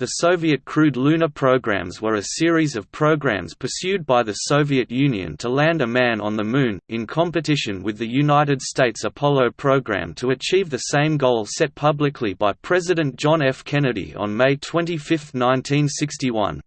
The Soviet crewed lunar programs were a series of programs pursued by the Soviet Union to land a man on the Moon, in competition with the United States Apollo program to achieve the same goal set publicly by President John F. Kennedy on May 25, 1961.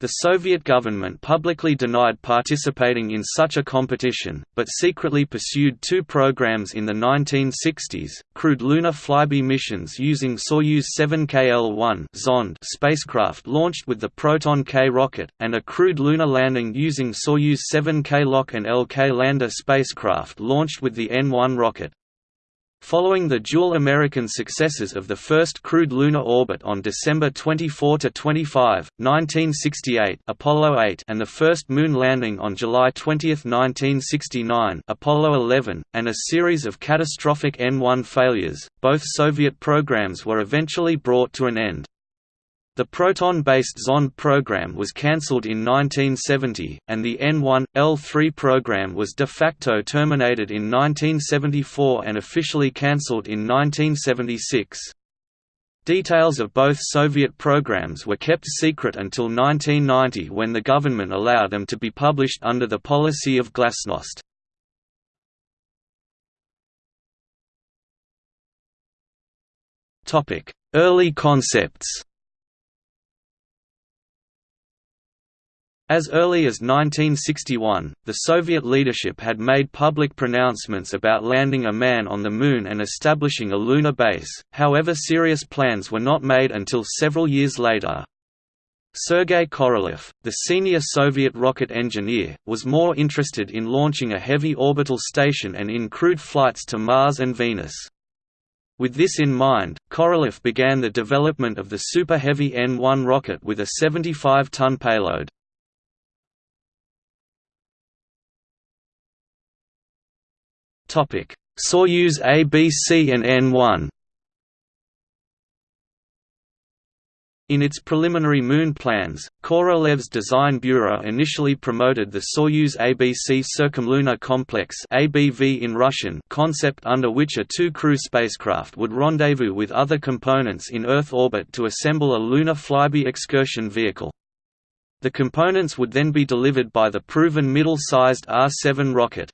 The Soviet government publicly denied participating in such a competition, but secretly pursued two programs in the 1960s, crewed lunar flyby missions using Soyuz 7KL-1 Zond spacecraft launched with the Proton K rocket, and a crewed lunar landing using Soyuz 7K LOK and LK lander spacecraft launched with the N-1 rocket. Following the dual American successes of the first crewed lunar orbit on December 24–25, 1968 Apollo 8 and the first moon landing on July 20, 1969 Apollo 11, and a series of catastrophic N-1 failures, both Soviet programs were eventually brought to an end. The Proton-based Zond program was cancelled in 1970, and the N1, L3 program was de facto terminated in 1974 and officially cancelled in 1976. Details of both Soviet programs were kept secret until 1990 when the government allowed them to be published under the policy of glasnost. Early concepts As early as 1961, the Soviet leadership had made public pronouncements about landing a man on the Moon and establishing a lunar base, however serious plans were not made until several years later. Sergei Korolev, the senior Soviet rocket engineer, was more interested in launching a heavy orbital station and in crewed flights to Mars and Venus. With this in mind, Korolev began the development of the Super Heavy N-1 rocket with a 75-ton payload. Soyuz ABC and N1 In its preliminary moon plans, Korolev's design bureau initially promoted the Soyuz ABC Circumlunar Complex ABV in Russian concept under which a two-crew spacecraft would rendezvous with other components in Earth orbit to assemble a lunar flyby excursion vehicle. The components would then be delivered by the proven middle-sized R-7 rocket.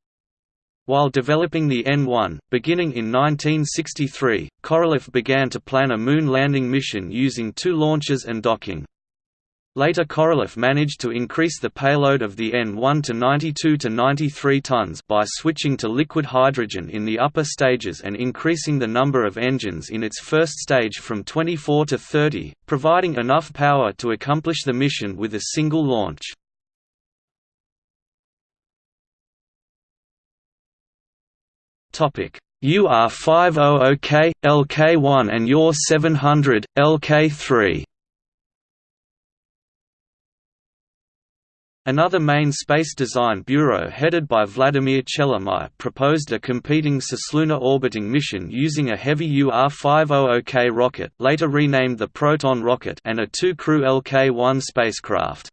While developing the N-1, beginning in 1963, Korolev began to plan a moon landing mission using two launches and docking. Later Korolev managed to increase the payload of the N-1 to 92 to 93 tons by switching to liquid hydrogen in the upper stages and increasing the number of engines in its first stage from 24 to 30, providing enough power to accomplish the mission with a single launch. Topic: UR500K, LK1 and UR700, LK3 Another main space design bureau headed by Vladimir Chelomey proposed a competing cislunar orbiting mission using a heavy UR-500K rocket later renamed the Proton rocket and a two-crew LK-1 spacecraft.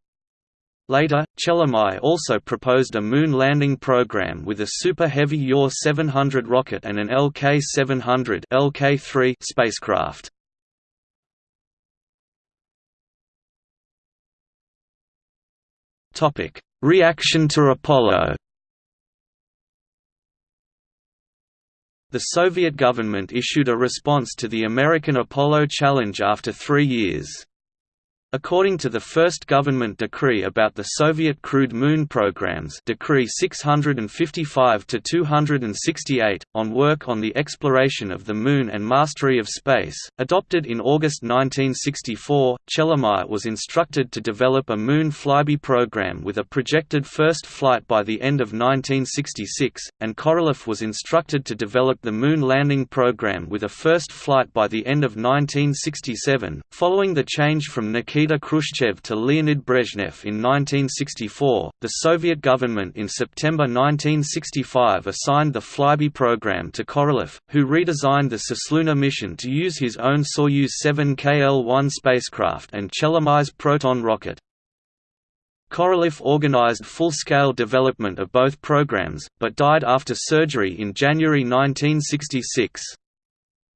Later, Chelomey also proposed a moon landing program with a Super Heavy UR-700 rocket and an LK-700 LK-3 spacecraft. Topic: Reaction to Apollo. The Soviet government issued a response to the American Apollo challenge after three years. According to the first government decree about the Soviet crewed moon programs Decree 655-268, on work on the exploration of the Moon and mastery of space, adopted in August 1964, Chelomey was instructed to develop a Moon flyby program with a projected first flight by the end of 1966, and Korolev was instructed to develop the Moon landing program with a first flight by the end of 1967, following the change from Nikita Nikita Khrushchev to Leonid Brezhnev in 1964, the Soviet government in September 1965 assigned the Flyby program to Korolev, who redesigned the Cislunar mission to use his own Soyuz 7KL-1 spacecraft and Chelomey's Proton rocket. Korolev organized full-scale development of both programs, but died after surgery in January 1966.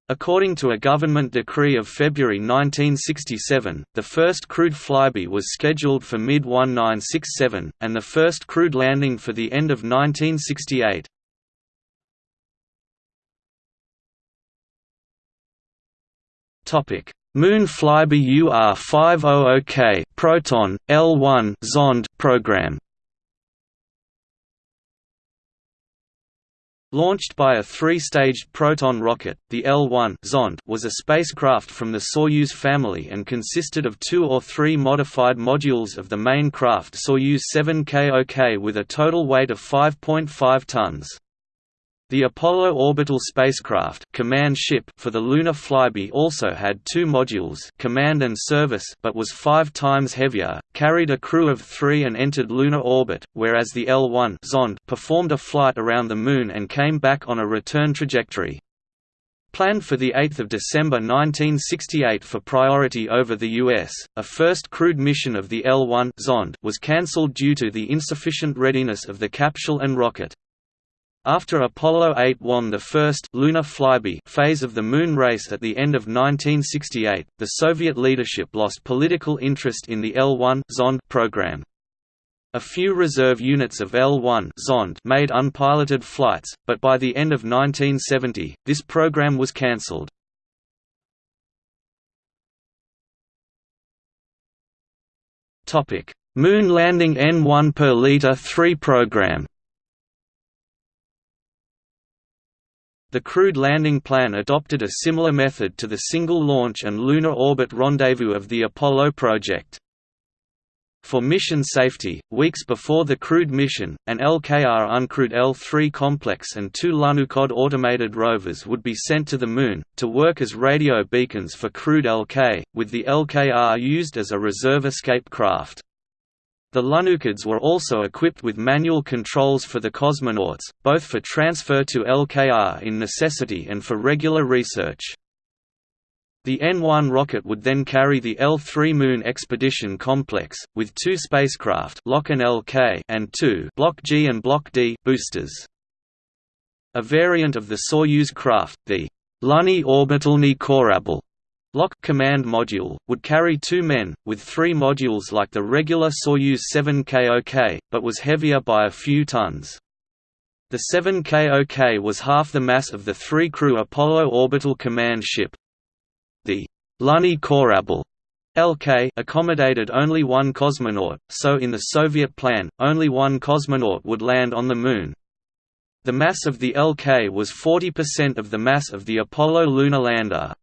According to a government decree of February 1967, the first crewed flyby was scheduled for mid-1967, and the first crewed landing for the end of 1968. Moon flyby UR500K Proton L1 Zond program Launched by a three-staged Proton rocket, the L-1 Zond was a spacecraft from the Soyuz family and consisted of two or three modified modules of the main craft Soyuz 7KOK with a total weight of 5.5 tons. The Apollo orbital spacecraft command ship for the lunar flyby also had two modules command and service but was five times heavier, carried a crew of three and entered lunar orbit, whereas the L-1 Zond performed a flight around the Moon and came back on a return trajectory. Planned for 8 December 1968 for priority over the U.S., a first crewed mission of the L-1 Zond was cancelled due to the insufficient readiness of the capsule and rocket. After Apollo 8 won the first lunar flyby phase of the Moon race at the end of 1968, the Soviet leadership lost political interest in the L-1 Zond program. A few reserve units of L-1 Zond made unpiloted flights, but by the end of 1970, this program was cancelled. Moon landing N1 per liter 3 program The crewed landing plan adopted a similar method to the single launch and lunar orbit rendezvous of the Apollo project. For mission safety, weeks before the crewed mission, an LKR uncrewed L3 complex and two Lunokhod automated rovers would be sent to the Moon, to work as radio beacons for crewed LK, with the LKR used as a reserve escape craft. The Lunokhods were also equipped with manual controls for the cosmonauts, both for transfer to LKR in necessity and for regular research. The N-1 rocket would then carry the L-3 Moon Expedition Complex, with two spacecraft LOK and, LK and two Block G and Block D boosters. A variant of the Soyuz craft, the Luny Orbitalny Korabl, LOK command module, would carry two men, with three modules like the regular Soyuz 7KOK, but was heavier by a few tons. The 7KOK was half the mass of the three-crew Apollo orbital command ship. The Luny Korabl LK accommodated only one cosmonaut, so in the Soviet plan, only one cosmonaut would land on the Moon. The mass of the LK was 40% of the mass of the Apollo lunar lander.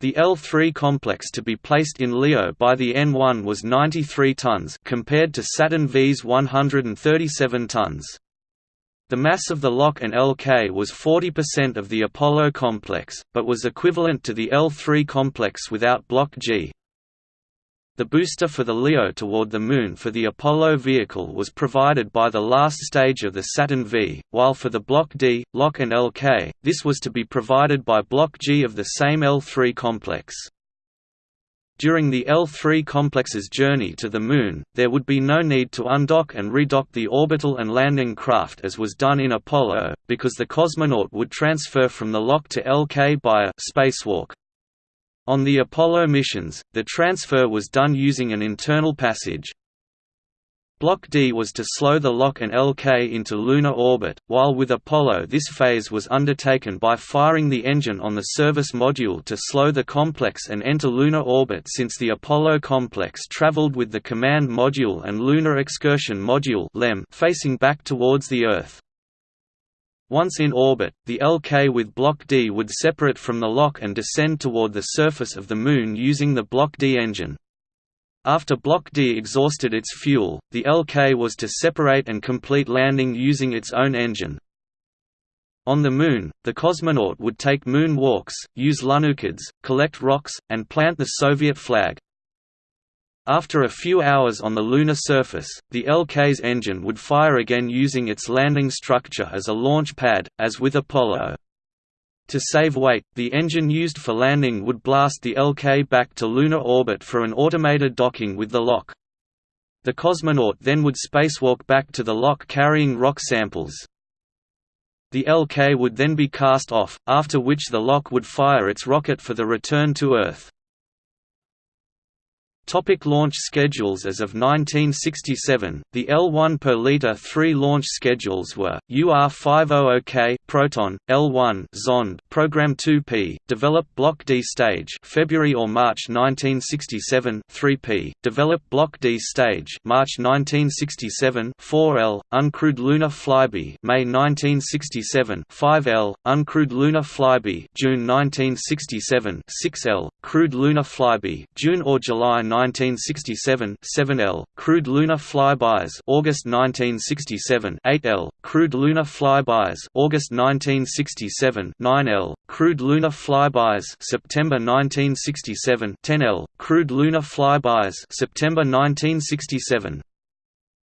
The L3 complex to be placed in LEO by the N1 was 93 tons compared to Saturn V's 137 tons. The mass of the LOK and LK was 40% of the Apollo complex, but was equivalent to the L3 complex without Block G, the booster for the LEO toward the Moon for the Apollo vehicle was provided by the last stage of the Saturn V, while for the Block D, LOK and LK, this was to be provided by Block G of the same L3 complex. During the L3 complex's journey to the Moon, there would be no need to undock and redock the orbital and landing craft as was done in Apollo, because the cosmonaut would transfer from the LOK to LK by a spacewalk. On the Apollo missions, the transfer was done using an internal passage. Block D was to slow the LOK and LK into lunar orbit, while with Apollo this phase was undertaken by firing the engine on the service module to slow the complex and enter lunar orbit since the Apollo complex traveled with the command module and lunar excursion module facing back towards the Earth. Once in orbit, the LK with Block D would separate from the LOK and descend toward the surface of the Moon using the Block D engine. After Block D exhausted its fuel, the LK was to separate and complete landing using its own engine. On the Moon, the cosmonaut would take moon walks, use Lunokhods, collect rocks, and plant the Soviet flag. After a few hours on the lunar surface, the LK's engine would fire again using its landing structure as a launch pad, as with Apollo. To save weight, the engine used for landing would blast the LK back to lunar orbit for an automated docking with the LOK. The cosmonaut then would spacewalk back to the LOK carrying rock samples. The LK would then be cast off, after which the LOK would fire its rocket for the return to Earth. Topic launch schedules As of 1967, the L1 per liter three launch schedules were, UR500K Proton, L1 Zond Program 2P, develop Block D stage February or March 1967 3P, develop Block D stage March 1967 4L, uncrewed lunar flyby May 1967 5L, uncrewed lunar flyby June 1967 6L, crewed lunar flyby June or July 1967 7L, crewed lunar flybys August 1967 8L, crewed lunar flybys August 1967 9L, crewed lunar flybys September 1967 10L, crewed lunar flybys September 1967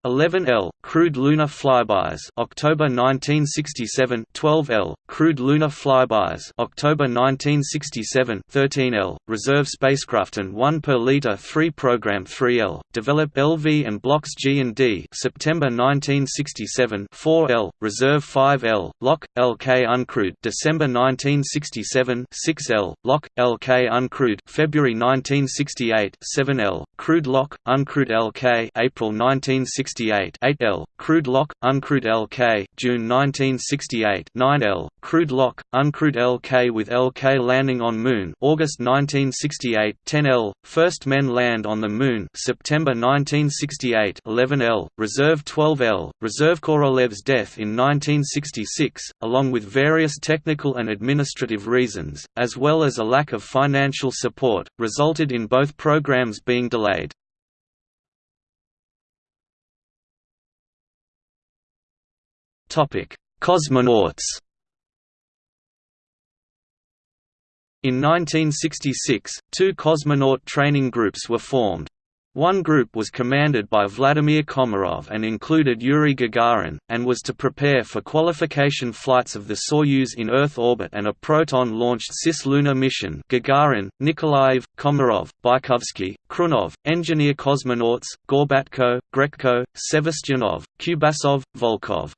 11L crewed lunar flybys. October 1967 12L crewed lunar flybys. October 1967 13L reserve spacecraft and 1 per liter 3 program 3L develop LV and blocks G and D. September 1967 4L reserve 5L LOK LK uncrewed. December 1967 6L LOK LK uncrewed. February 1968 7L crewed LOK uncrewed LK April 1968 1968 8L, crewed LOK, uncrewed LK, June 1968 9L, crewed LOK, uncrewed LK with LK landing on Moon August 1968 10L, first men land on the Moon September 1968 11L, reserve 12L, reserve Korolev's death in 1966, along with various technical and administrative reasons, as well as a lack of financial support, resulted in both programs being delayed. Cosmonauts In 1966, two cosmonaut training groups were formed. One group was commanded by Vladimir Komarov and included Yuri Gagarin, and was to prepare for qualification flights of the Soyuz in Earth orbit and a Proton-launched cislunar mission Gagarin, Nikolaev, Komarov, Bykovsky, Khrunov, engineer cosmonauts, Gorbatko, Grechko, Sevastyanov, Kubasov, Volkov.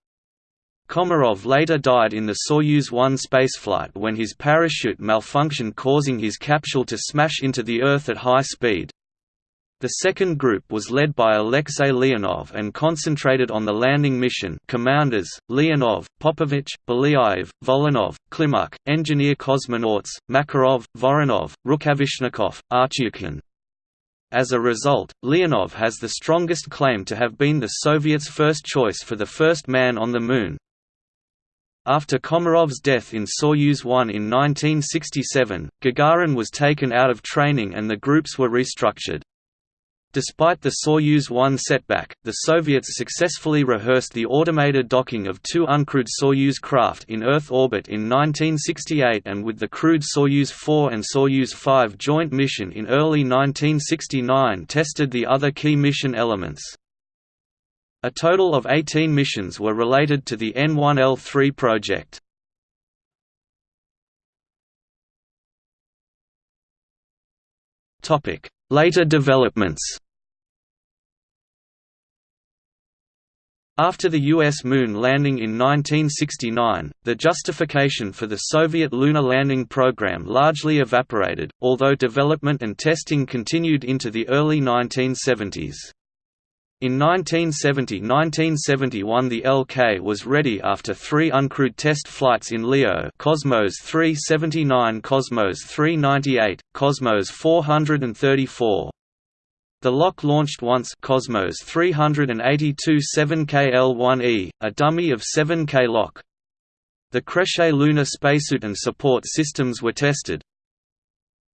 Komarov later died in the Soyuz 1 spaceflight when his parachute malfunctioned causing his capsule to smash into the Earth at high speed. The second group was led by Alexei Leonov and concentrated on the landing mission commanders, Leonov, Popovich, Belyaev, Volynov, Klimuk, engineer cosmonauts, Makarov, Voronov, Rukavishnikov, Artyukhin. As a result, Leonov has the strongest claim to have been the Soviets' first choice for the first man on the Moon, after Komarov's death in Soyuz 1 in 1967, Gagarin was taken out of training and the groups were restructured. Despite the Soyuz 1 setback, the Soviets successfully rehearsed the automated docking of two uncrewed Soyuz craft in Earth orbit in 1968 and with the crewed Soyuz 4 and Soyuz 5 joint mission in early 1969 tested the other key mission elements. A total of 18 missions were related to the N1L3 project. Later developments After the U.S. moon landing in 1969, the justification for the Soviet lunar landing program largely evaporated, although development and testing continued into the early 1970s. In 1970–1971 the LK was ready after three uncrewed test flights in LEO Cosmos 379 Cosmos 398, Cosmos 434. The LOK launched once Cosmos 382 7KL1E, a dummy of 7K LOK. The Krechet lunar spacesuit and support systems were tested,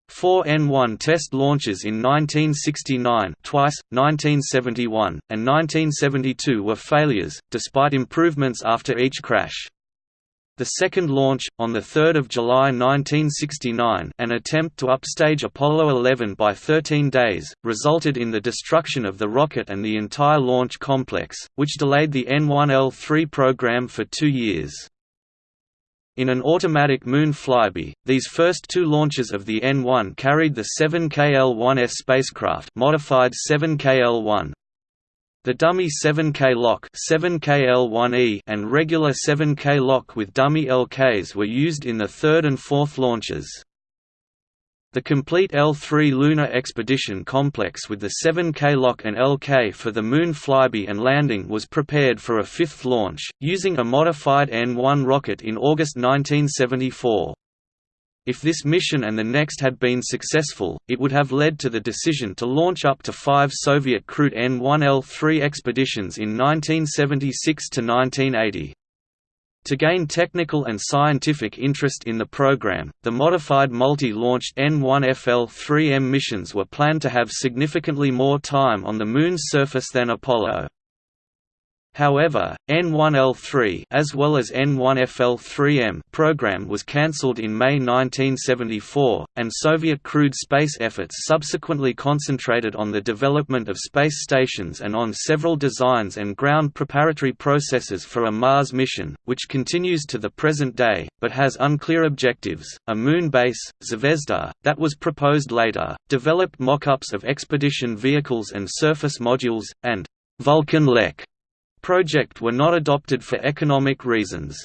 Four N1 test launches in 1969 twice, 1971, and 1972 were failures, despite improvements after each crash. The second launch, on 3 July 1969 an attempt to upstage Apollo 11 by 13 days, resulted in the destruction of the rocket and the entire launch complex, which delayed the N1L3 program for two years. In an automatic Moon flyby, these first two launches of the N-1 carried the 7KL-1S spacecraft modified 7KL-1. The dummy 7K LOK 7KL1E and regular 7K LOK with dummy LKs were used in the third and fourth launches. The complete L3 lunar expedition complex with the 7K LOK and LK for the Moon flyby and landing was prepared for a fifth launch, using a modified N-1 rocket in August 1974. If this mission and the next had been successful, it would have led to the decision to launch up to five Soviet crewed N-1L3 expeditions in 1976–1980. To gain technical and scientific interest in the program, the modified multi-launched N-1FL-3M missions were planned to have significantly more time on the Moon's surface than Apollo. However, N1L3 as well as N1FL3M program was cancelled in May 1974, and Soviet crewed space efforts subsequently concentrated on the development of space stations and on several designs and ground preparatory processes for a Mars mission, which continues to the present day, but has unclear objectives. A moon base, Zvezda, that was proposed later, developed mock-ups of expedition vehicles and surface modules, and Vulcan Lek project were not adopted for economic reasons.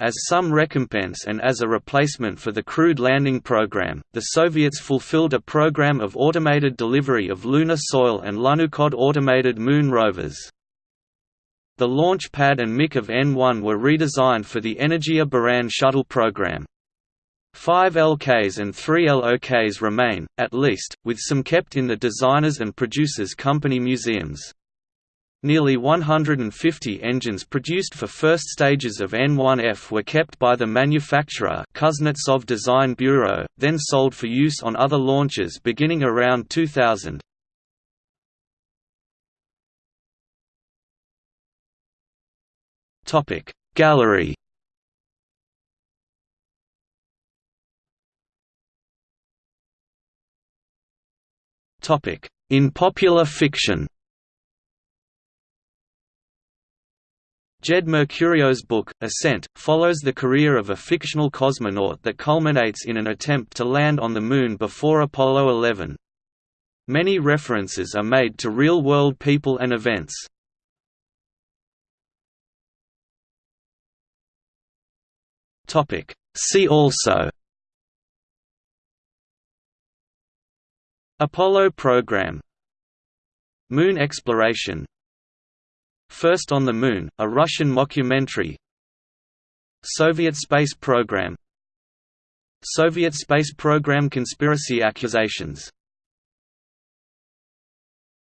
As some recompense and as a replacement for the crewed landing program, the Soviets fulfilled a program of automated delivery of lunar soil and Lunokhod automated moon rovers. The launch pad and MIC of N1 were redesigned for the Energia Buran shuttle program. Five LKs and three LOKs remain, at least, with some kept in the designers and producers company museums. Nearly 150 engines produced for first stages of N1F were kept by the manufacturer Kuznetsov Design Bureau, then sold for use on other launches beginning around 2000. Gallery In popular fiction Jed Mercurio's book, Ascent, follows the career of a fictional cosmonaut that culminates in an attempt to land on the Moon before Apollo 11. Many references are made to real-world people and events. See also Apollo program Moon exploration First on the Moon, a Russian mockumentary. Soviet space program. Soviet space program conspiracy accusations